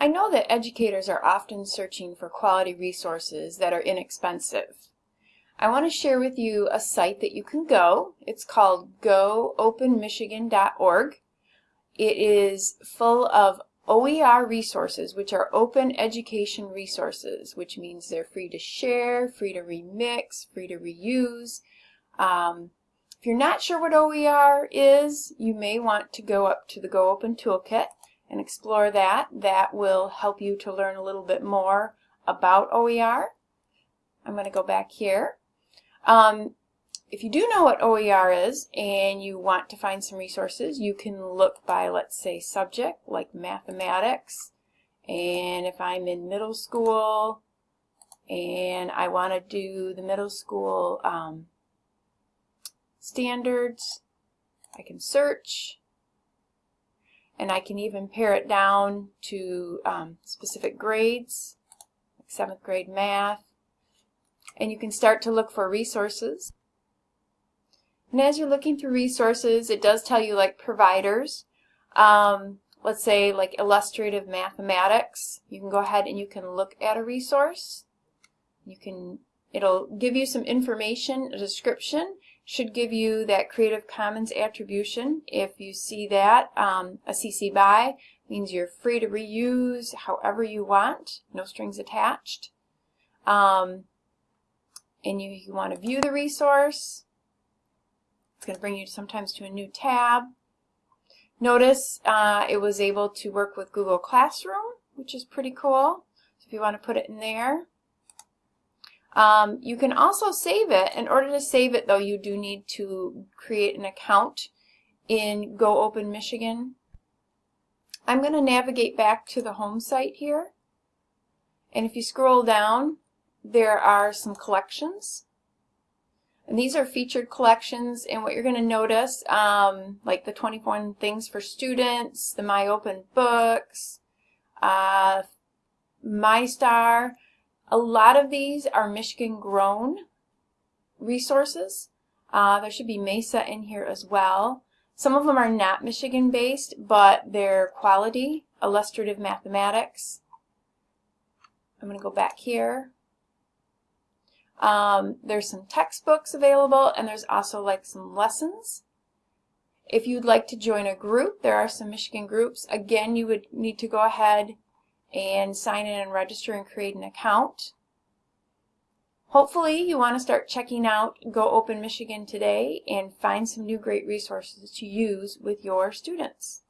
I know that educators are often searching for quality resources that are inexpensive. I want to share with you a site that you can go. It's called goopenmichigan.org. It is full of OER resources, which are open education resources, which means they're free to share, free to remix, free to reuse. Um, if you're not sure what OER is, you may want to go up to the Go Open Toolkit and explore that. That will help you to learn a little bit more about OER. I'm going to go back here. Um, if you do know what OER is and you want to find some resources, you can look by, let's say, subject, like mathematics. And if I'm in middle school and I want to do the middle school um, standards, I can search and I can even pare it down to um, specific grades, like seventh grade math. And you can start to look for resources. And as you're looking through resources, it does tell you like providers. Um, let's say like illustrative mathematics. You can go ahead and you can look at a resource. You can, it'll give you some information, a description, should give you that Creative Commons attribution. If you see that, um, a CC BY means you're free to reuse however you want, no strings attached. Um, and you, you want to view the resource. It's going to bring you sometimes to a new tab. Notice uh, it was able to work with Google Classroom, which is pretty cool. So if you want to put it in there. Um, you can also save it. In order to save it, though, you do need to create an account in Go Open Michigan. I'm going to navigate back to the home site here. And if you scroll down, there are some collections. And these are featured collections, and what you're going to notice, um, like the 21 Things for Students, the My Open Books, uh, MiSTAR, a lot of these are Michigan grown resources. Uh, there should be Mesa in here as well. Some of them are not Michigan based, but they're quality, illustrative mathematics. I'm going to go back here. Um, there's some textbooks available and there's also like some lessons. If you'd like to join a group, there are some Michigan groups. Again, you would need to go ahead and sign in and register and create an account. Hopefully you want to start checking out Go Open Michigan today and find some new great resources to use with your students.